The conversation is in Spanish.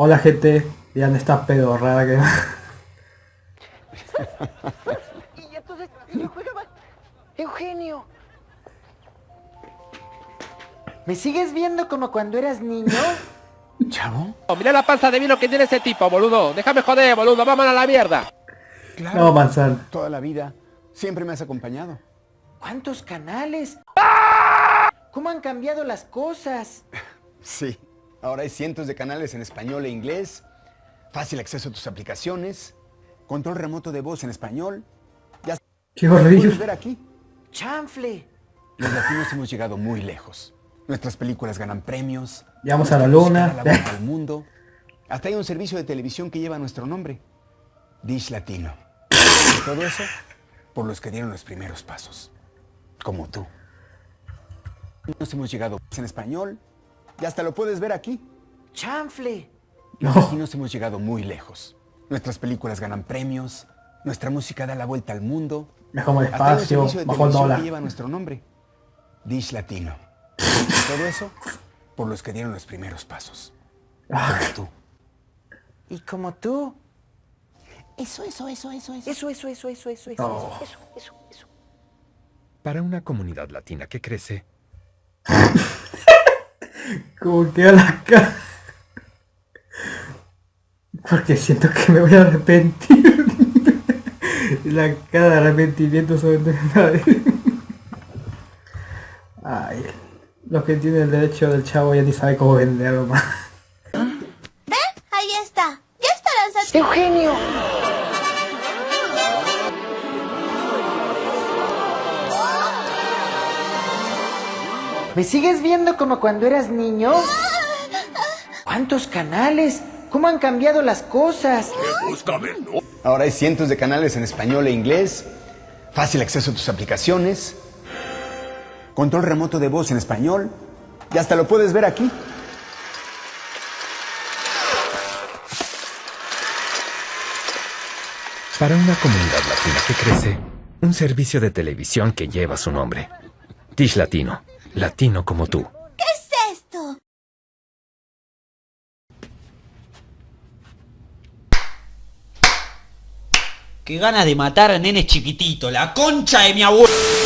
Hola gente, ya no está pedorrada que... Y entonces yo jugaba. Eugenio. ¿Me sigues viendo como cuando eras niño? ¿Chavo? Oh, mira la panza de vino que tiene ese tipo, boludo. Déjame joder, boludo. Vámonos a la mierda. Claro. No, manzana. Toda la vida. Siempre me has acompañado. ¿Cuántos canales? ¿Cómo han cambiado las cosas? Sí. Ahora hay cientos de canales en español e inglés. Fácil acceso a tus aplicaciones. Control remoto de voz en español. Ya Qué horrible. ver aquí. ¡Chanfle! Los latinos hemos llegado muy lejos. Nuestras películas ganan premios. Llegamos a la luna. la vuelta al mundo. Hasta hay un servicio de televisión que lleva nuestro nombre. Dish Latino. Y todo eso por los que dieron los primeros pasos. Como tú. Nos hemos llegado en español. Y hasta lo puedes ver aquí. ¡Chanfle! Los No. latinos hemos llegado muy lejos. Nuestras películas ganan premios. Nuestra música da la vuelta al mundo. Me como el espacio, servicio de bajo el dólar. que lleva nuestro nombre. Dish Latino. Y todo eso por los que dieron los primeros pasos. Ah, Como tú. Y como tú. Eso, eso, eso, eso, eso. Eso, eso, eso, eso, eso, eso, Oh. eso, eso, eso. Para una comunidad latina que crece, como queda la cara. Porque siento que me voy a arrepentir. la cara de arrepentimiento sobre Ay, los que tienen el derecho del chavo ya ni sabe cómo venderlo más. ¿Ve? Ahí está. Ya estarán satisfechos. ¡Eugenio! ¿Me sigues viendo como cuando eras niño? ¿Cuántos canales? ¿Cómo han cambiado las cosas? Ahora hay cientos de canales en español e inglés. Fácil acceso a tus aplicaciones. Control remoto de voz en español. Y hasta lo puedes ver aquí. para una comunidad latina que crece, un servicio de televisión que lleva su nombre. Dish Latino, latino como tú. ¿Qué es esto? Qué ganas de matar a nenes chiquititos, la concha de mi abuelo.